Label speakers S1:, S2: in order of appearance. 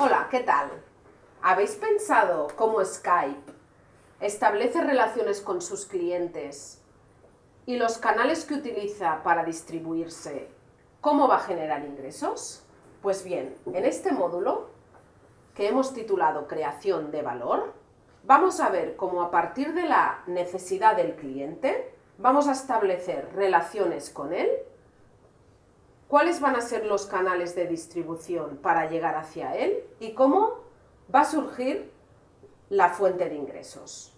S1: Hola, ¿qué tal? ¿Habéis pensado cómo Skype establece relaciones con sus clientes y los canales que utiliza para distribuirse, cómo va a generar ingresos? Pues bien, en este módulo, que hemos titulado Creación de Valor, vamos a ver cómo a partir de la necesidad del cliente, vamos a establecer relaciones con él cuáles van a ser los canales de distribución para llegar hacia él y cómo va a surgir la fuente de ingresos.